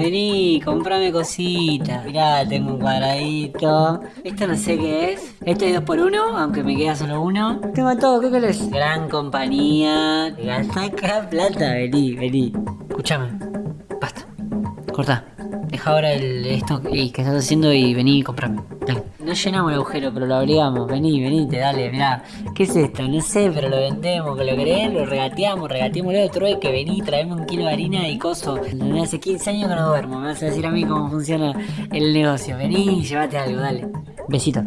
Vení, comprame cositas. Mirá, tengo un cuadradito. Esto no sé qué es. Este es dos por uno, aunque me queda solo uno. Tengo todo, ¿qué querés? Gran compañía. Saca plata, vení, vení. Escuchame. Basta. Cortá. Deja ahora el, esto que que estás haciendo y vení y comprame. Dale. No llenamos el agujero, pero lo obligamos. Vení, venite, dale, mirá. ¿Qué es esto? No sé, pero lo vendemos. Que lo querés, lo regateamos, regateémoslo otro que vení, traeme un kilo de harina y coso. Hace 15 años que no duermo. Me vas a decir a mí cómo funciona el negocio. Vení llévate algo, dale. Besito.